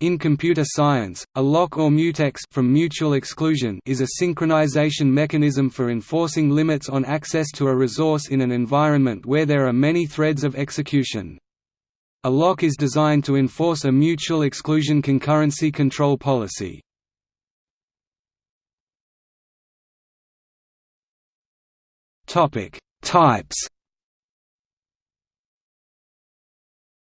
In computer science, a lock or mutex from mutual exclusion is a synchronization mechanism for enforcing limits on access to a resource in an environment where there are many threads of execution. A lock is designed to enforce a mutual exclusion concurrency control policy. Types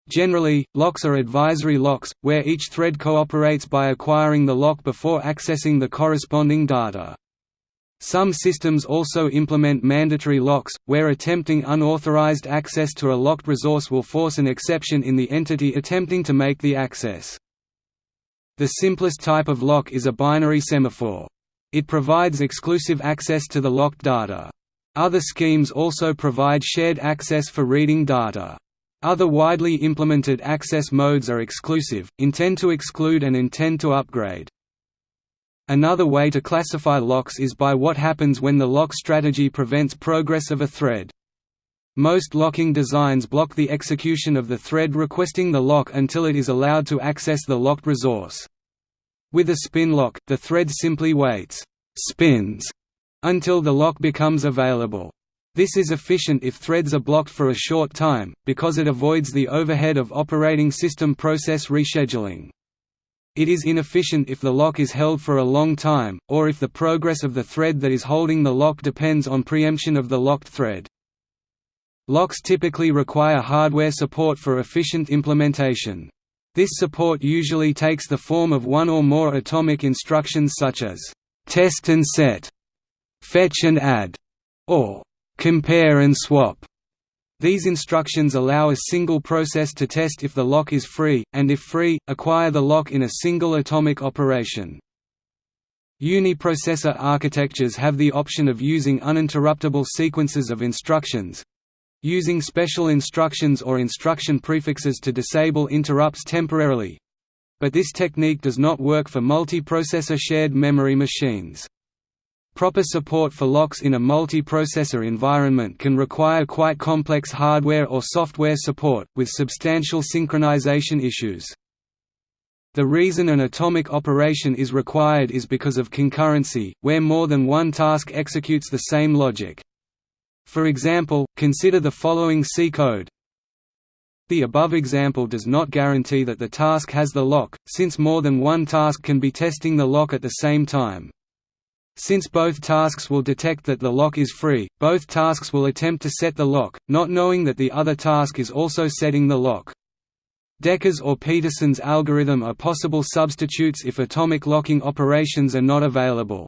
Generally, locks are advisory locks, where each thread cooperates by acquiring the lock before accessing the corresponding data. Some systems also implement mandatory locks, where attempting unauthorized access to a locked resource will force an exception in the entity attempting to make the access. The simplest type of lock is a binary semaphore. It provides exclusive access to the locked data. Other schemes also provide shared access for reading data. Other widely implemented access modes are exclusive, intent to exclude and intent to upgrade. Another way to classify locks is by what happens when the lock strategy prevents progress of a thread. Most locking designs block the execution of the thread requesting the lock until it is allowed to access the locked resource. With a spin lock, the thread simply waits spins until the lock becomes available. This is efficient if threads are blocked for a short time, because it avoids the overhead of operating system process rescheduling. It is inefficient if the lock is held for a long time, or if the progress of the thread that is holding the lock depends on preemption of the locked thread. Locks typically require hardware support for efficient implementation. This support usually takes the form of one or more atomic instructions such as test and set, fetch and add, or compare and swap. These instructions allow a single process to test if the lock is free, and if free, acquire the lock in a single atomic operation. Uniprocessor architectures have the option of using uninterruptible sequences of instructions, using special instructions or instruction prefixes to disable interrupts temporarily. But this technique does not work for multiprocessor shared memory machines. Proper support for locks in a multiprocessor environment can require quite complex hardware or software support, with substantial synchronization issues. The reason an atomic operation is required is because of concurrency, where more than one task executes the same logic. For example, consider the following C code. The above example does not guarantee that the task has the lock, since more than one task can be testing the lock at the same time. Since both tasks will detect that the lock is free, both tasks will attempt to set the lock, not knowing that the other task is also setting the lock. Dekker's or Peterson's algorithm are possible substitutes if atomic locking operations are not available.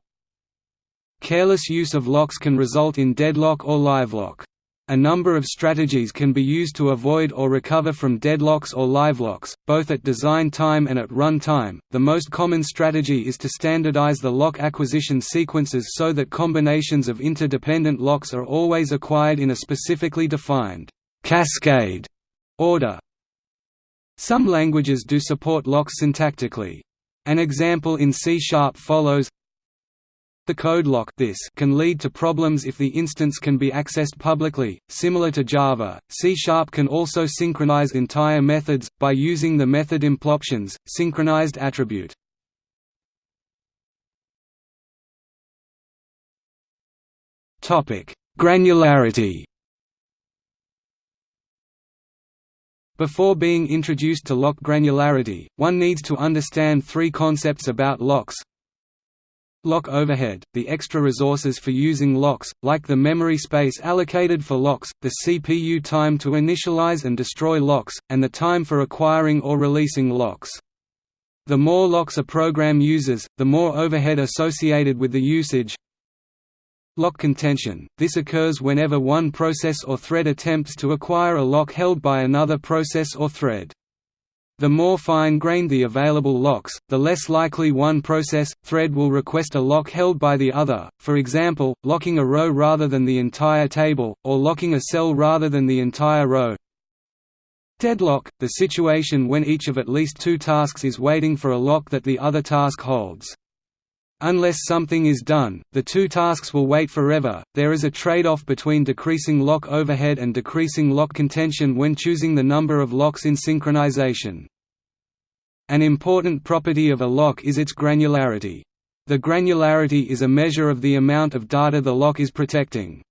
Careless use of locks can result in deadlock or livelock. A number of strategies can be used to avoid or recover from deadlocks or livelocks, both at design time and at run time. The most common strategy is to standardize the lock acquisition sequences so that combinations of interdependent locks are always acquired in a specifically defined cascade order. Some languages do support locks syntactically. An example in C-sharp follows the code lock this can lead to problems if the instance can be accessed publicly. Similar to Java, C# -sharp can also synchronize entire methods, by using the method impl-options, synchronized attribute. Topic: Granularity Before being introduced to lock granularity, one needs to understand three concepts about locks, Lock overhead, the extra resources for using locks, like the memory space allocated for locks, the CPU time to initialize and destroy locks, and the time for acquiring or releasing locks. The more locks a program uses, the more overhead associated with the usage. Lock contention – This occurs whenever one process or thread attempts to acquire a lock held by another process or thread. The more fine-grained the available locks, the less likely one process, thread will request a lock held by the other, for example, locking a row rather than the entire table, or locking a cell rather than the entire row. Deadlock – the situation when each of at least two tasks is waiting for a lock that the other task holds. Unless something is done, the two tasks will wait forever. There is a trade-off between decreasing lock overhead and decreasing lock contention when choosing the number of locks in synchronization. An important property of a lock is its granularity. The granularity is a measure of the amount of data the lock is protecting.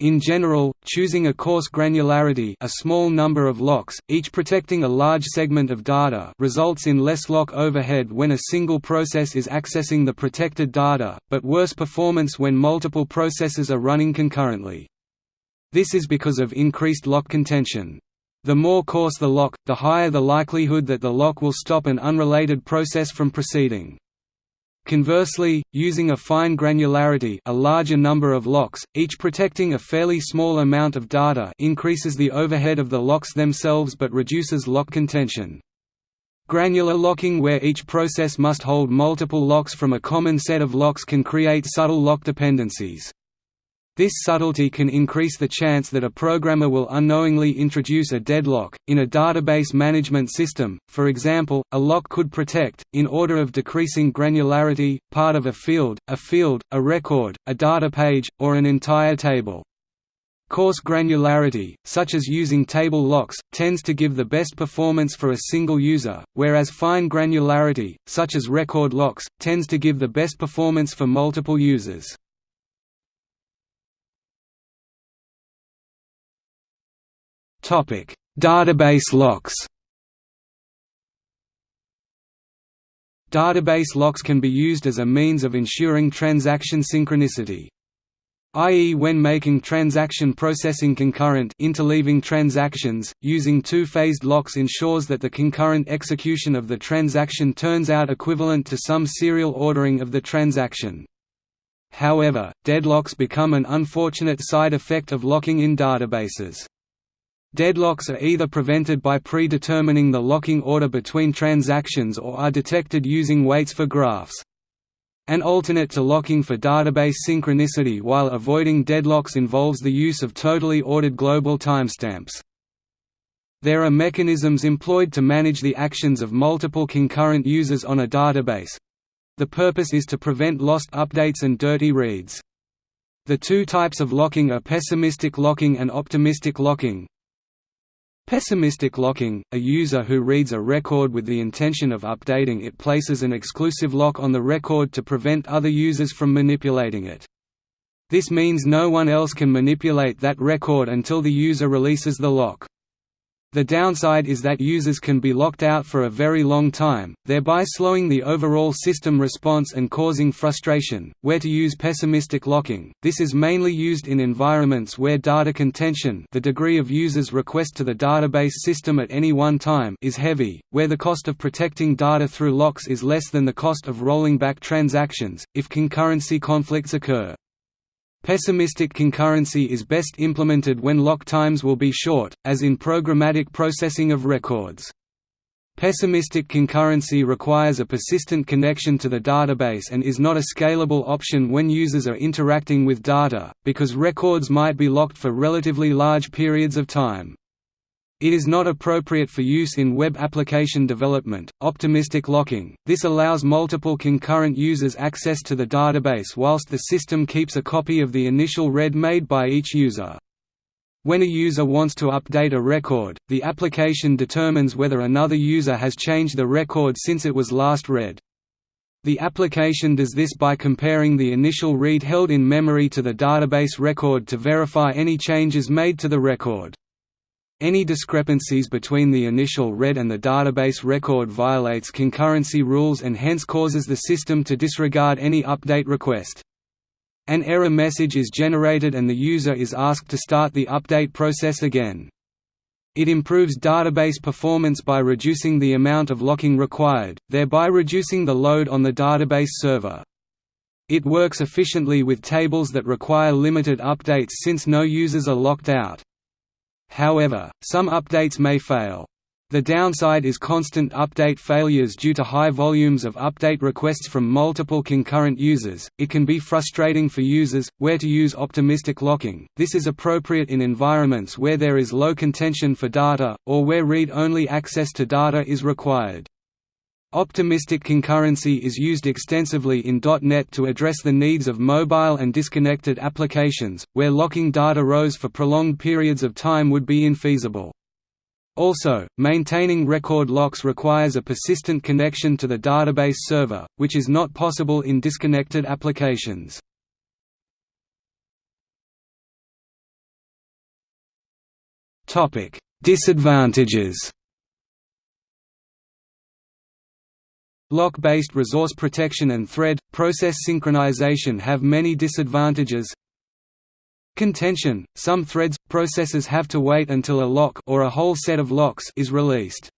In general, choosing a coarse granularity a small number of locks, each protecting a large segment of data results in less lock overhead when a single process is accessing the protected data, but worse performance when multiple processes are running concurrently. This is because of increased lock contention. The more coarse the lock, the higher the likelihood that the lock will stop an unrelated process from proceeding. Conversely, using a fine granularity a larger number of locks, each protecting a fairly small amount of data increases the overhead of the locks themselves but reduces lock contention. Granular locking where each process must hold multiple locks from a common set of locks can create subtle lock dependencies. This subtlety can increase the chance that a programmer will unknowingly introduce a deadlock. In a database management system, for example, a lock could protect, in order of decreasing granularity, part of a field, a field, a record, a data page, or an entire table. Coarse granularity, such as using table locks, tends to give the best performance for a single user, whereas fine granularity, such as record locks, tends to give the best performance for multiple users. Database locks. Database locks can be used as a means of ensuring transaction synchronicity. i.e. when making transaction processing concurrent interleaving transactions, using two-phased locks ensures that the concurrent execution of the transaction turns out equivalent to some serial ordering of the transaction. However, deadlocks become an unfortunate side effect of locking in databases. Deadlocks are either prevented by predetermining the locking order between transactions or are detected using waits for graphs. An alternate to locking for database synchronicity while avoiding deadlocks involves the use of totally ordered global timestamps. There are mechanisms employed to manage the actions of multiple concurrent users on a database. The purpose is to prevent lost updates and dirty reads. The two types of locking are pessimistic locking and optimistic locking. Pessimistic locking – A user who reads a record with the intention of updating it places an exclusive lock on the record to prevent other users from manipulating it. This means no one else can manipulate that record until the user releases the lock. The downside is that users can be locked out for a very long time, thereby slowing the overall system response and causing frustration. Where to use pessimistic locking This is mainly used in environments where data contention the degree of users' request to the database system at any one time is heavy, where the cost of protecting data through locks is less than the cost of rolling back transactions, if concurrency conflicts occur. Pessimistic concurrency is best implemented when lock times will be short, as in programmatic processing of records. Pessimistic concurrency requires a persistent connection to the database and is not a scalable option when users are interacting with data, because records might be locked for relatively large periods of time. It is not appropriate for use in web application development. Optimistic locking this allows multiple concurrent users access to the database whilst the system keeps a copy of the initial read made by each user. When a user wants to update a record, the application determines whether another user has changed the record since it was last read. The application does this by comparing the initial read held in memory to the database record to verify any changes made to the record. Any discrepancies between the initial read and the database record violates concurrency rules and hence causes the system to disregard any update request. An error message is generated and the user is asked to start the update process again. It improves database performance by reducing the amount of locking required, thereby reducing the load on the database server. It works efficiently with tables that require limited updates since no users are locked out. However, some updates may fail. The downside is constant update failures due to high volumes of update requests from multiple concurrent users. It can be frustrating for users where to use optimistic locking. This is appropriate in environments where there is low contention for data or where read-only access to data is required. Optimistic concurrency is used extensively in .NET to address the needs of mobile and disconnected applications, where locking data rows for prolonged periods of time would be infeasible. Also, maintaining record locks requires a persistent connection to the database server, which is not possible in disconnected applications. Disadvantages Lock-based resource protection and thread, process synchronization have many disadvantages Contention – Some threads, processes have to wait until a lock or a whole set of locks is released.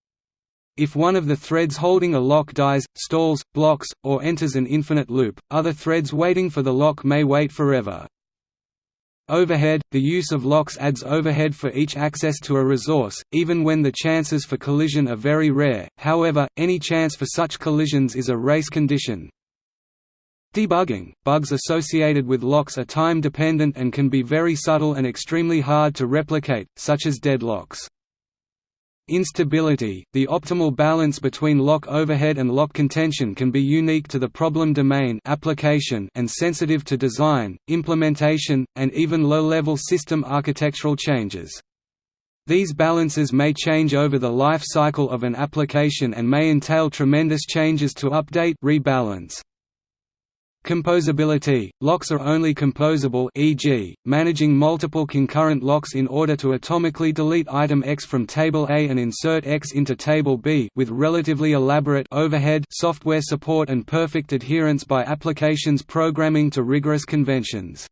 If one of the threads holding a lock dies, stalls, blocks, or enters an infinite loop, other threads waiting for the lock may wait forever. Overhead – The use of locks adds overhead for each access to a resource, even when the chances for collision are very rare, however, any chance for such collisions is a race condition. Debugging – Bugs associated with locks are time-dependent and can be very subtle and extremely hard to replicate, such as deadlocks. Instability – The optimal balance between lock overhead and lock contention can be unique to the problem domain application and sensitive to design, implementation, and even low-level system architectural changes. These balances may change over the life cycle of an application and may entail tremendous changes to update rebalance. Composability – Locks are only composable e.g., managing multiple concurrent locks in order to atomically delete item X from table A and insert X into table B with relatively elaborate overhead software support and perfect adherence by applications programming to rigorous conventions.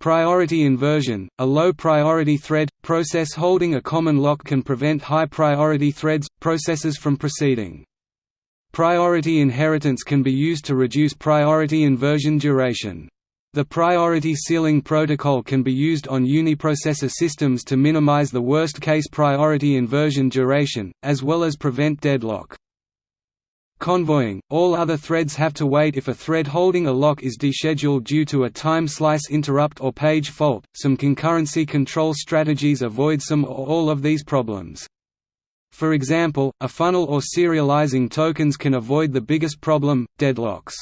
Priority inversion – A low-priority thread, process holding a common lock can prevent high-priority threads, processes from proceeding. Priority inheritance can be used to reduce priority inversion duration. The priority ceiling protocol can be used on uniprocessor systems to minimize the worst-case priority inversion duration, as well as prevent deadlock. Convoying – All other threads have to wait if a thread holding a lock is descheduled due to a time slice interrupt or page fault. Some concurrency control strategies avoid some or all of these problems. For example, a funnel or serializing tokens can avoid the biggest problem, deadlocks.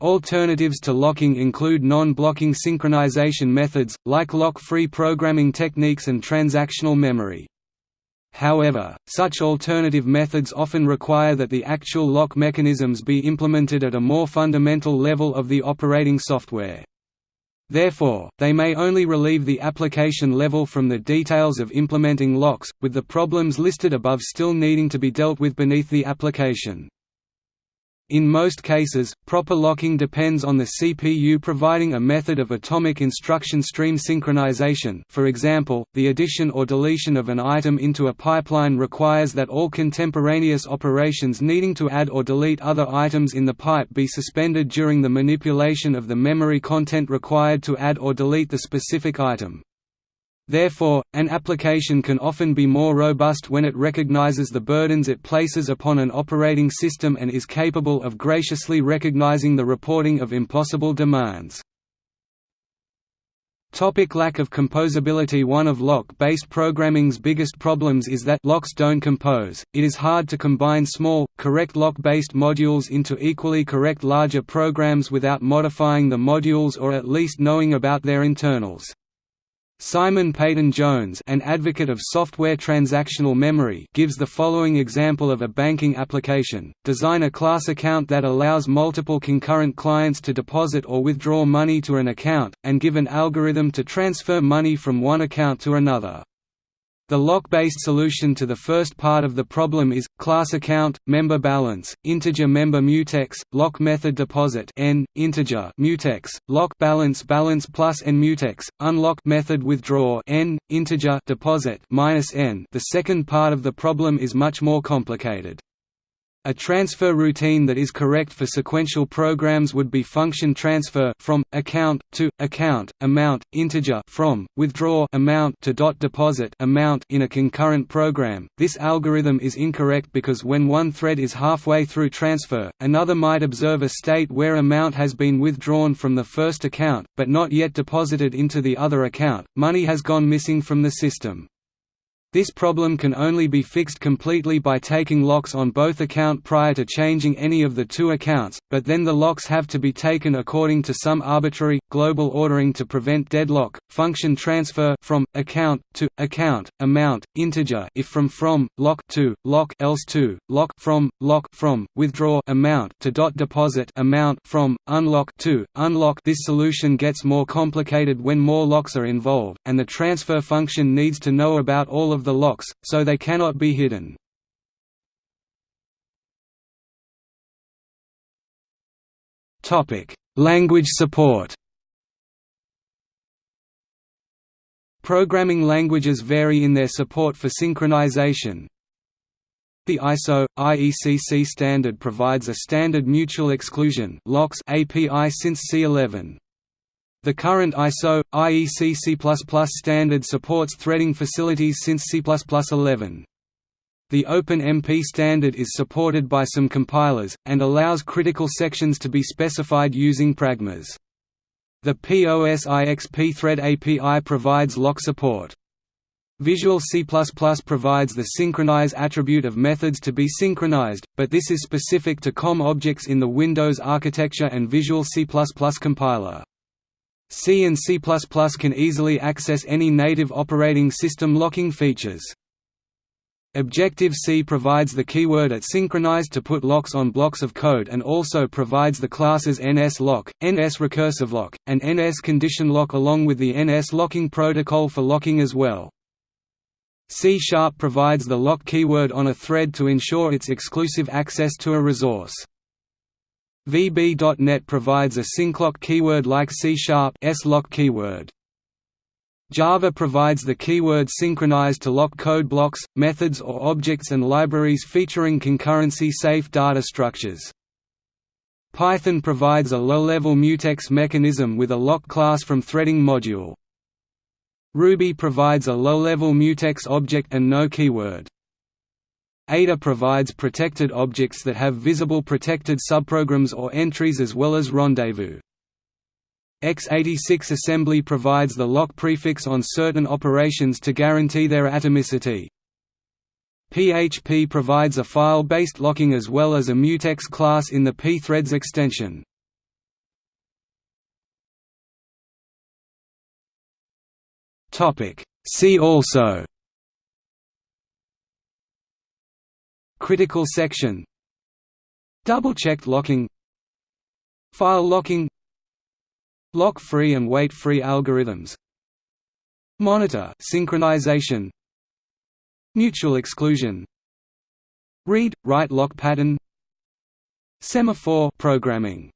Alternatives to locking include non-blocking synchronization methods, like lock-free programming techniques and transactional memory. However, such alternative methods often require that the actual lock mechanisms be implemented at a more fundamental level of the operating software. Therefore, they may only relieve the application level from the details of implementing locks, with the problems listed above still needing to be dealt with beneath the application. In most cases, proper locking depends on the CPU providing a method of atomic instruction stream synchronization for example, the addition or deletion of an item into a pipeline requires that all contemporaneous operations needing to add or delete other items in the pipe be suspended during the manipulation of the memory content required to add or delete the specific item. Therefore, an application can often be more robust when it recognizes the burdens it places upon an operating system and is capable of graciously recognizing the reporting of impossible demands. Topic lack of composability One of lock-based programming's biggest problems is that locks don't compose. It is hard to combine small, correct lock-based modules into equally correct larger programs without modifying the modules or at least knowing about their internals. Simon Peyton Jones an advocate of software transactional memory gives the following example of a banking application, design a class account that allows multiple concurrent clients to deposit or withdraw money to an account, and give an algorithm to transfer money from one account to another. The lock-based solution to the first part of the problem is, class account, member balance, integer member mutex, lock method deposit n, integer mutex, lock balance balance plus n mutex, unlock method withdraw n, integer deposit minus n. The second part of the problem is much more complicated. A transfer routine that is correct for sequential programs would be function transfer from account to account amount integer from withdraw amount to dot deposit amount in a concurrent program. This algorithm is incorrect because when one thread is halfway through transfer, another might observe a state where amount has been withdrawn from the first account but not yet deposited into the other account. Money has gone missing from the system. This problem can only be fixed completely by taking locks on both account prior to changing any of the two accounts, but then the locks have to be taken according to some arbitrary, global ordering to prevent deadlock. Function transfer from account to account amount integer if from from lock to lock else to lock from lock from withdraw amount to dot deposit amount from unlock to unlock. This solution gets more complicated when more locks are involved, and the transfer function needs to know about all of the locks, so they cannot be hidden. Language support Programming languages vary in their support for synchronization. The ISO IEC C standard provides a standard mutual exclusion locks API since C11. The current ISO, IEC C++ standard supports threading facilities since C++11. The OpenMP standard is supported by some compilers, and allows critical sections to be specified using pragmas. The POSIX thread API provides lock support. Visual C++ provides the synchronize attribute of methods to be synchronized, but this is specific to COM objects in the Windows architecture and Visual C++ compiler. C and C++ can easily access any native operating system locking features. Objective-C provides the keyword at synchronized to put locks on blocks of code and also provides the classes NS-lock, NS-recursive-lock, and NS-condition-lock along with the NS-locking protocol for locking as well. C-sharp provides the lock keyword on a thread to ensure its exclusive access to a resource. VB.NET provides a synclock keyword like C-sharp lock keyword. Java provides the keyword synchronized to lock code blocks, methods or objects and libraries featuring concurrency-safe data structures. Python provides a low-level mutex mechanism with a lock class from threading module. Ruby provides a low-level mutex object and no keyword. Ada provides protected objects that have visible protected subprograms or entries as well as rendezvous. x86 assembly provides the lock prefix on certain operations to guarantee their atomicity. PHP provides a file-based locking as well as a mutex class in the pthreads extension. See also Critical section. Double-checked locking. File locking. Lock-free and wait-free algorithms. Monitor synchronization. Mutual exclusion. Read, write lock pattern. Semaphore programming